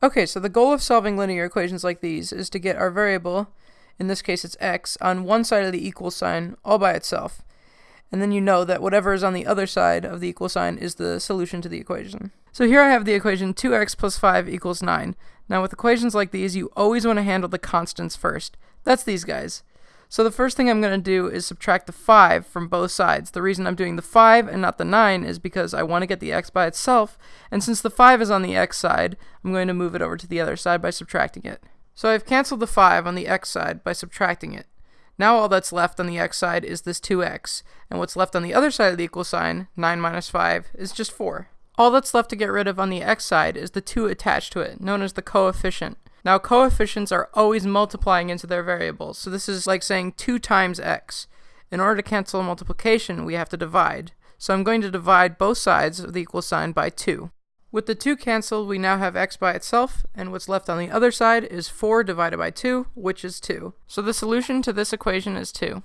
Okay, so the goal of solving linear equations like these is to get our variable, in this case it's x, on one side of the equal sign all by itself. And then you know that whatever is on the other side of the equal sign is the solution to the equation. So here I have the equation 2x plus 5 equals 9. Now with equations like these, you always want to handle the constants first. That's these guys. So the first thing I'm going to do is subtract the 5 from both sides. The reason I'm doing the 5 and not the 9 is because I want to get the x by itself, and since the 5 is on the x side, I'm going to move it over to the other side by subtracting it. So I've canceled the 5 on the x side by subtracting it. Now all that's left on the x side is this 2x, and what's left on the other side of the equal sign, 9 minus 5, is just 4. All that's left to get rid of on the x side is the 2 attached to it, known as the coefficient. Now coefficients are always multiplying into their variables, so this is like saying 2 times x. In order to cancel multiplication, we have to divide. So I'm going to divide both sides of the equal sign by 2. With the 2 canceled, we now have x by itself, and what's left on the other side is 4 divided by 2, which is 2. So the solution to this equation is 2.